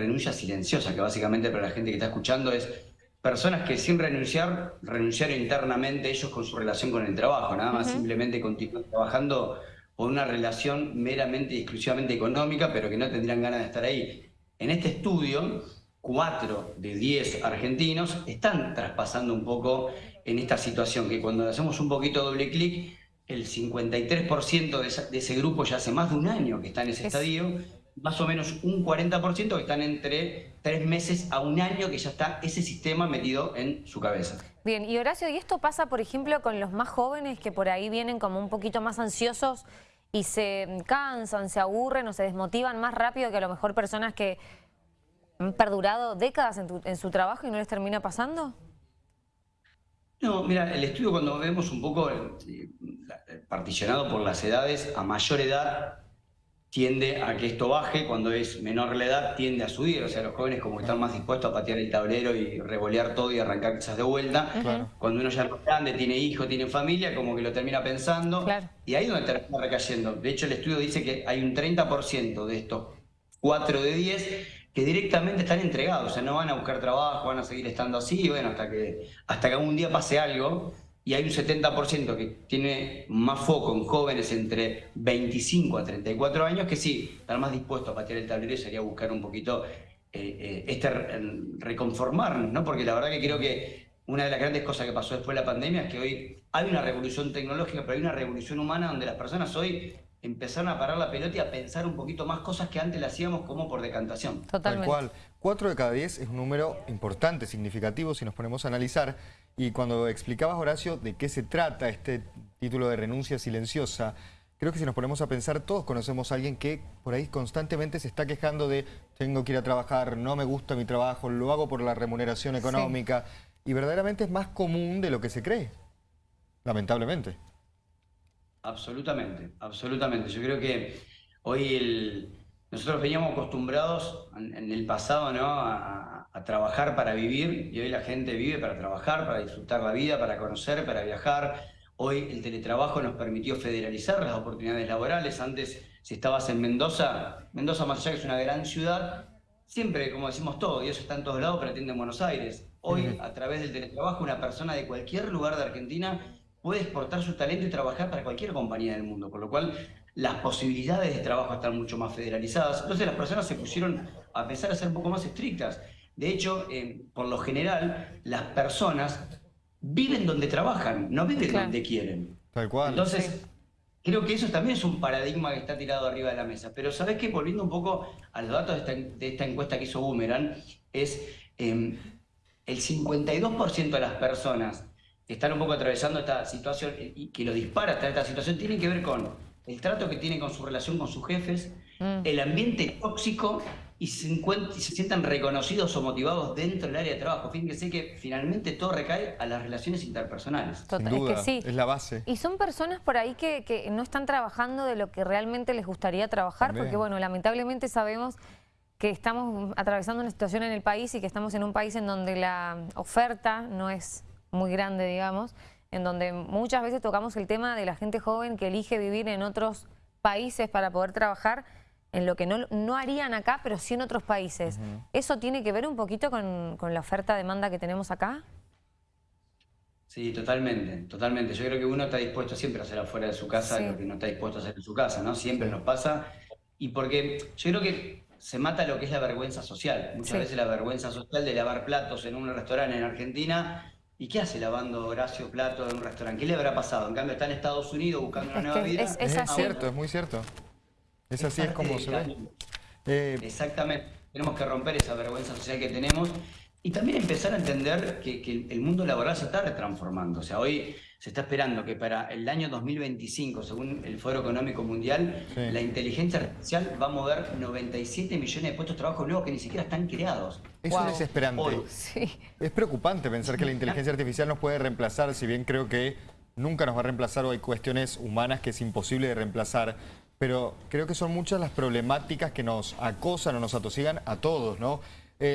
renuncia silenciosa, que básicamente para la gente que está escuchando es personas que sin renunciar, renunciaron internamente ellos con su relación con el trabajo, nada más simplemente continúan trabajando por una relación meramente y exclusivamente económica, pero que no tendrían ganas de estar ahí. En este estudio, cuatro de diez argentinos están traspasando un poco en esta situación, que cuando hacemos un poquito doble clic, el 53% de, ese grupo ya hace más de un año que está en ese estadio, más o menos un 40% que están entre tres meses a un año que ya está ese sistema metido en su cabeza. Bien, y Horacio, ¿y esto pasa, por ejemplo, con los más jóvenes que por ahí vienen como un poquito más ansiosos y se cansan, se aburren o se desmotivan más rápido que a lo mejor personas que han perdurado décadas en, en su trabajo y no les termina pasando? No, mira, el estudio cuando vemos un poco eh, particionado por las edades, a mayor edad tiende a que esto baje, cuando es menor la edad tiende a subir, o sea, los jóvenes como que están más dispuestos a patear el tablero y revolear todo y arrancar quizás de vuelta. Cuando uno ya es grande, tiene hijos, tiene familia, como que lo termina pensando, y ahí es donde termina recayendo. De hecho, el estudio dice que hay un 30% de estos 4 de 10 que directamente están entregados, o sea, no van a buscar trabajo, van a seguir estando así, bueno, hasta que, hasta que algún día pase algo, y hay un 70% que tiene más foco en jóvenes entre 25 a 34 años que sí, están más dispuestos a patear el tablero y sería buscar un poquito eh, eh, este reconformarnos, ¿no? Porque la verdad que creo que una de las grandes cosas que pasó después de la pandemia es que hoy hay una revolución tecnológica, pero hay una revolución humana donde las personas hoy empezaron a parar la pelota y a pensar un poquito más cosas que antes le hacíamos como por decantación. Totalmente. Tal cual. 4 de cada 10 es un número importante, significativo, si nos ponemos a analizar. Y cuando explicabas, Horacio, de qué se trata este título de renuncia silenciosa, creo que si nos ponemos a pensar, todos conocemos a alguien que por ahí constantemente se está quejando de tengo que ir a trabajar, no me gusta mi trabajo, lo hago por la remuneración económica. Y verdaderamente es más común de lo que se cree, lamentablemente. Absolutamente, absolutamente. Yo creo que hoy el, nosotros veníamos acostumbrados en, el pasado ¿no? A, trabajar para vivir y hoy la gente vive para trabajar, para disfrutar la vida, para conocer, para viajar. Hoy el teletrabajo nos permitió federalizar las oportunidades laborales. Antes, si estabas en Mendoza, Mendoza más allá que es una gran ciudad, siempre, como decimos todo, y eso está en todos lados, pero atiende en Buenos Aires. Hoy, a través del teletrabajo, una persona de cualquier lugar de Argentina puede exportar su talento y trabajar para cualquier compañía del mundo, por lo cual las posibilidades de trabajo están mucho más federalizadas. Entonces las personas se pusieron a pensar a ser un poco más estrictas. De hecho, eh, por lo general, las personas viven donde trabajan, no viven donde quieren. Tal cual. Entonces, creo que eso también es un paradigma que está tirado arriba de la mesa. Pero ¿sabes qué? Volviendo un poco a los datos de esta, encuesta que hizo Boomerang, es eh, el 52% de las personas que están un poco atravesando esta situación y que lo dispara hasta esta situación tiene que ver con el trato que tienen con su relación con sus jefes, mm. el ambiente tóxico y se, se, sientan reconocidos o motivados dentro del área de trabajo. Fíjense que finalmente todo recae a las relaciones interpersonales. Total, es, que sí. es la base. Y son personas por ahí que, no están trabajando de lo que realmente les gustaría trabajar, porque bueno, lamentablemente sabemos que estamos atravesando una situación en el país y que estamos en un país en donde la oferta no es muy grande, digamos, en donde muchas veces tocamos el tema de la gente joven que elige vivir en otros países para poder trabajar en lo que no, no harían acá, pero sí en otros países. ¿Eso tiene que ver un poquito con, la oferta-demanda que tenemos acá? Sí, totalmente, totalmente. Yo creo que uno está dispuesto siempre a hacer afuera de su casa lo que no está dispuesto a hacer en su casa, ¿no? Siempre nos pasa. Y porque yo creo que se mata lo que es la vergüenza social. Muchas veces la vergüenza social de lavar platos en un restaurante en Argentina ¿Y qué hace lavando Horacio Plato en un restaurante? ¿Qué le habrá pasado? En cambio está en Estados Unidos buscando una nueva vida. Es, cierto, es muy cierto. Es así, es como se ve. Eh, Exactamente. Tenemos que romper esa vergüenza social que tenemos y también empezar a entender que, el mundo laboral se está retransformando. O sea, hoy se está esperando que para el año 2025, según el Foro Económico Mundial, la inteligencia artificial va a mover 97 millones de puestos de trabajo nuevos que ni siquiera están creados. Eso es desesperante. Es preocupante pensar que la inteligencia artificial nos puede reemplazar, si bien creo que nunca nos va a reemplazar o hay cuestiones humanas que es imposible de reemplazar, pero creo que son muchas las problemáticas que nos acosan o nos atosigan a todos, ¿no? Eh,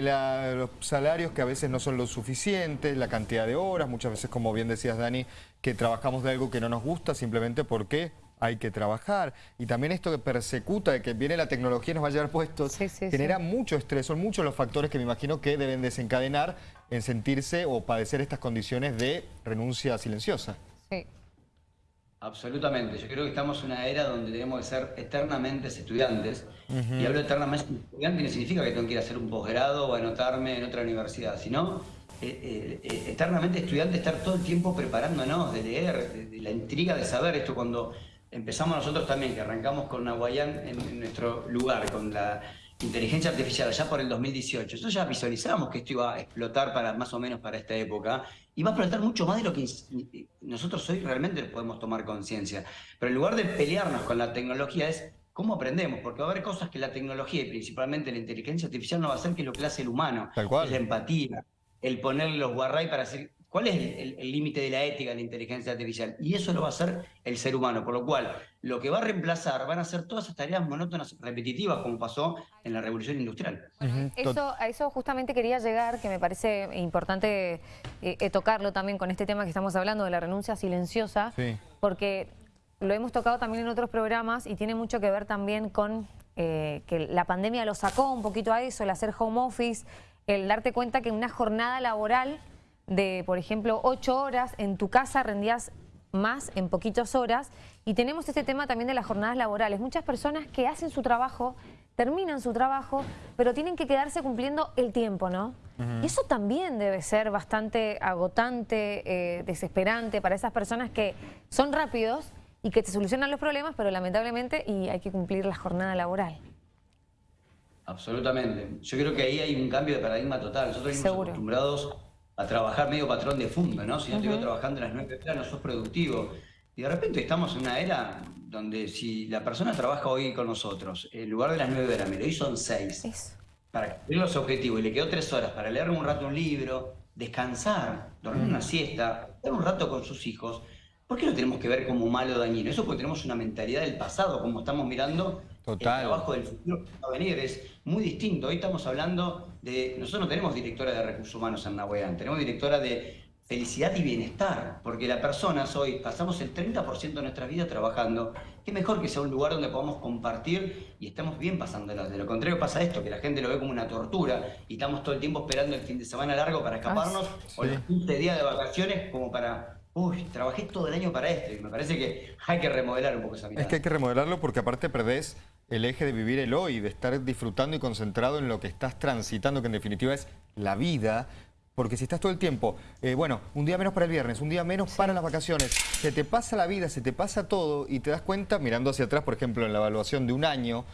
los salarios que a veces no son lo suficientes, la cantidad de horas, muchas veces, como bien decías Dani, que trabajamos de algo que no nos gusta simplemente porque hay que trabajar. Y también esto que persecuta, de que viene la tecnología y nos va a llevar puestos, genera mucho estrés. Son muchos los factores que me imagino que deben desencadenar en sentirse o padecer estas condiciones de renuncia silenciosa. Sí. Absolutamente. Yo creo que estamos en una era donde tenemos que ser eternamente estudiantes. Y hablo eternamente estudiante no significa que tengo que ir a hacer un posgrado o anotarme en otra universidad, sino eh, eh, eh, eternamente estudiante, estar todo el tiempo preparándonos, de leer, de, la intriga de saber esto cuando empezamos nosotros también, que arrancamos con Nahuayán en, nuestro lugar, con la inteligencia artificial allá por el 2018. Nosotros ya visualizamos que esto iba a explotar para más o menos para esta época y va a explotar mucho más de lo que nosotros hoy realmente podemos tomar conciencia. Pero en lugar de pelearnos con la tecnología es cómo aprendemos, porque va a haber cosas que la tecnología y principalmente la inteligencia artificial no va a hacer que lo que hace el humano, Tal cual. es la empatía, el ponerle los guarray para hacer cuál es el límite de la ética de la inteligencia artificial. Y eso lo va a hacer el ser humano, por lo cual lo que va a reemplazar van a ser todas esas tareas monótonas, repetitivas, como pasó en la revolución industrial. eso, a eso justamente quería llegar, que me parece importante eh, eh, tocarlo también con este tema que estamos hablando de la renuncia silenciosa, porque lo hemos tocado también en otros programas y tiene mucho que ver también con eh, que la pandemia lo sacó un poquito a eso, el hacer home office, el darte cuenta que una jornada laboral de, por ejemplo, ocho horas, en tu casa rendías más en poquitas horas. Y tenemos este tema también de las jornadas laborales. Muchas personas que hacen su trabajo, terminan su trabajo, pero tienen que quedarse cumpliendo el tiempo, ¿no? Y eso también debe ser bastante agotante, eh, desesperante para esas personas que son rápidos y que te solucionan los problemas, pero lamentablemente y hay que cumplir la jornada laboral. Absolutamente. Yo creo que ahí hay un cambio de paradigma total. Nosotros estamos acostumbrados a trabajar medio patrón de fondo, ¿no? Si no te trabajando en las nueve horas, no sos productivo. Y de repente estamos en una era donde si la persona trabaja hoy con nosotros, en lugar de las nueve horas, me lo hizo en seis, para cumplir los objetivos, y le quedó tres horas para leer un rato un libro, descansar, dormir una siesta, estar un rato con sus hijos, ¿por qué lo tenemos que ver como malo o dañino? Eso porque tenemos una mentalidad del pasado, como estamos mirando Total. el trabajo del futuro que va a venir. Es muy distinto. Hoy estamos hablando de... Nosotros no tenemos directora de recursos humanos en Nahueán, tenemos directora de felicidad y bienestar, porque las personas hoy pasamos el 30% de nuestra vida trabajando. Qué mejor que sea un lugar donde podamos compartir y estamos bien pasándola. De lo contrario pasa esto, que la gente lo ve como una tortura y estamos todo el tiempo esperando el fin de semana largo para escaparnos o los 15 días de vacaciones como para uy, trabajé todo el año para esto y me parece que hay que remodelar un poco esa mirada. Es que hay que remodelarlo porque aparte perdés el eje de vivir el hoy, de estar disfrutando y concentrado en lo que estás transitando, que en definitiva es la vida, porque si estás todo el tiempo, eh, bueno, un día menos para el viernes, un día menos para las vacaciones, se te pasa la vida, se te pasa todo y te das cuenta, mirando hacia atrás, por ejemplo, en la evaluación de un año,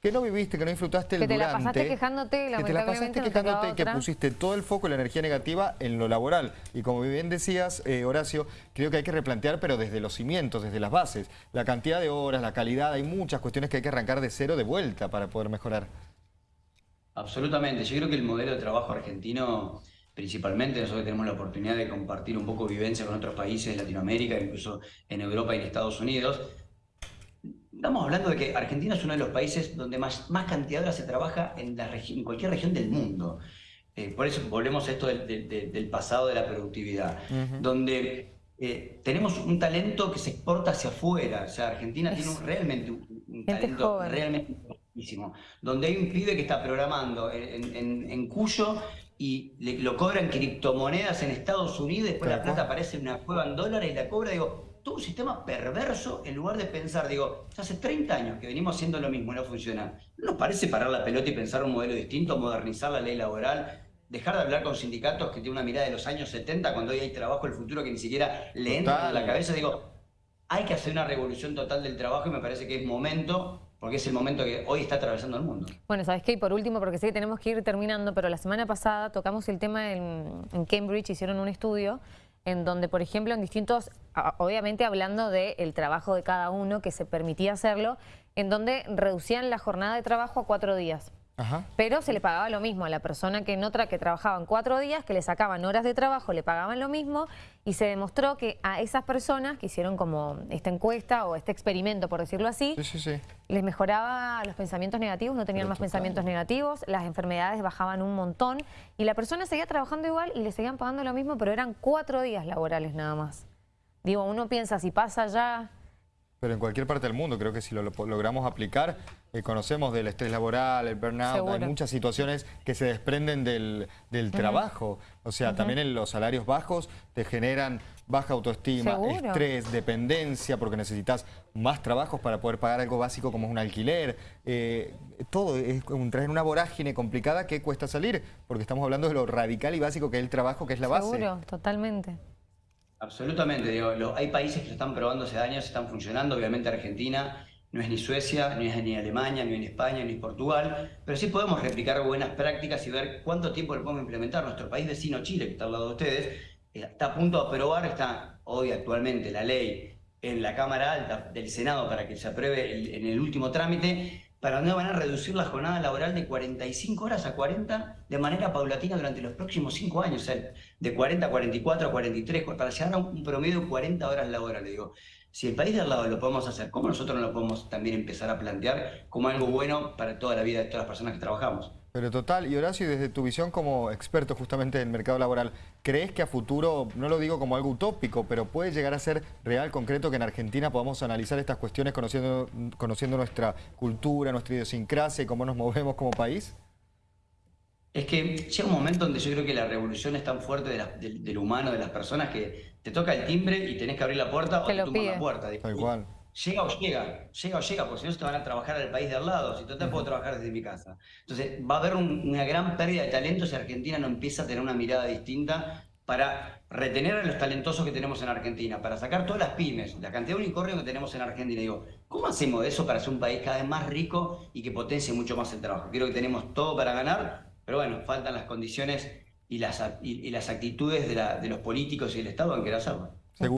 que no viviste, que no disfrutaste el que te la pasaste quejándote, que te la pasaste quejándote y que pusiste todo el foco y la energía negativa en lo laboral. Y como bien decías, eh, Horacio, creo que hay que replantear, pero desde los cimientos, desde las bases. La cantidad de horas, la calidad, hay muchas cuestiones que hay que arrancar de cero de vuelta para poder mejorar. Absolutamente. Yo creo que el modelo de trabajo argentino principalmente nosotros tenemos la oportunidad de compartir un poco vivencia con otros países de Latinoamérica, incluso en Europa y en Estados Unidos, Estamos hablando de que Argentina es uno de los países donde más, más cantidad de horas se trabaja en, la en cualquier región del mundo. Eh, por eso volvemos a esto del, pasado de la productividad, donde eh, tenemos un talento que se exporta hacia afuera. O sea, Argentina tiene realmente un, talento realmente importantísimo, donde hay un pibe que está programando en, Cuyo y le, lo cobran criptomonedas en Estados Unidos, después la plata aparece en una cueva en dólares y la cobra, digo, un sistema perverso en lugar de pensar, digo, hace 30 años que venimos haciendo lo mismo y no funciona. ¿No nos parece parar la pelota y pensar un modelo distinto, modernizar la ley laboral, dejar de hablar con sindicatos que tienen una mirada de los años 70 cuando hoy hay trabajo el futuro que ni siquiera le entra en la cabeza? Digo, hay que hacer una revolución total del trabajo y me parece que es momento porque es el momento que hoy está atravesando el mundo. Bueno, ¿sabes qué? Y por último, porque sé que tenemos que ir terminando, pero la semana pasada tocamos el tema en, en Cambridge, hicieron un estudio en donde, por ejemplo, en distintos, obviamente hablando del trabajo de cada uno, que se permitía hacerlo, en donde reducían la jornada de trabajo a cuatro días. Pero se le pagaba lo mismo a la persona que en otra que trabajaba en cuatro días, que le sacaban horas de trabajo, le pagaban lo mismo y se demostró que a esas personas que hicieron como esta encuesta o este experimento, por decirlo así, les mejoraba los pensamientos negativos, no tenían más pensamientos negativos, las enfermedades bajaban un montón y la persona seguía trabajando igual y le seguían pagando lo mismo, pero eran cuatro días laborales nada más. Digo, uno piensa, si pasa ya Pero en cualquier parte del mundo, creo que si lo, logramos aplicar, eh, conocemos del estrés laboral, el burnout, hay muchas situaciones que se desprenden del, trabajo. O sea, también en los salarios bajos te generan baja autoestima, estrés, dependencia, porque necesitas más trabajos para poder pagar algo básico como es un alquiler. Eh, todo es traer una vorágine complicada que cuesta salir, porque estamos hablando de lo radical y básico que es el trabajo, que es la base. Seguro, totalmente. Absolutamente, digo, hay países que lo están probando hace años, están funcionando, obviamente Argentina no es ni Suecia, ni es ni Alemania, ni en España, ni Portugal, pero sí podemos replicar buenas prácticas y ver cuánto tiempo le podemos implementar. Nuestro país vecino Chile, que está al lado de ustedes, eh, está a punto de aprobar, está hoy actualmente la ley en la Cámara Alta del Senado para que se apruebe en el último trámite, para dónde van a reducir la jornada laboral de 45 horas a 40 de manera paulatina durante los próximos 5 años, o sea, de 40 a 44 a 43, para llegar a un promedio de 40 horas laborales. Digo, si el país de al lado lo podemos hacer, ¿cómo nosotros no lo podemos también empezar a plantear como algo bueno para toda la vida de todas las personas que trabajamos? Pero total, y Horacio, desde tu visión como experto justamente en el mercado laboral, ¿crees que a futuro, no lo digo como algo utópico, pero puede llegar a ser real, concreto, que en Argentina podamos analizar estas cuestiones conociendo, conociendo nuestra cultura, nuestra idiosincrasia y cómo nos movemos como país? Es que llega un momento donde yo creo que la revolución es tan fuerte del, humano, de las personas, que te toca el timbre y tenés que abrir la puerta o te tumban la puerta. Tal cual llega o llega, llega o llega, porque si no se te van a trabajar al país de al lado, si total puedo trabajar desde mi casa. Entonces va a haber una gran pérdida de talento si Argentina no empieza a tener una mirada distinta para retener a los talentosos que tenemos en Argentina, para sacar todas las pymes, la cantidad de unicornios que tenemos en Argentina. Digo, ¿cómo hacemos eso para ser un país cada vez más rico y que potencie mucho más el trabajo? Creo que tenemos todo para ganar, pero bueno, faltan las condiciones y las, y, las actitudes de, de los políticos y del Estado en querer hacerlo.